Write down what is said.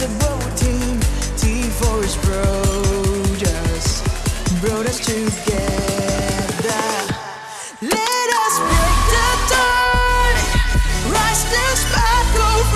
A team, T is brought us, brought us together. Let us break the dawn, rise the sparkle.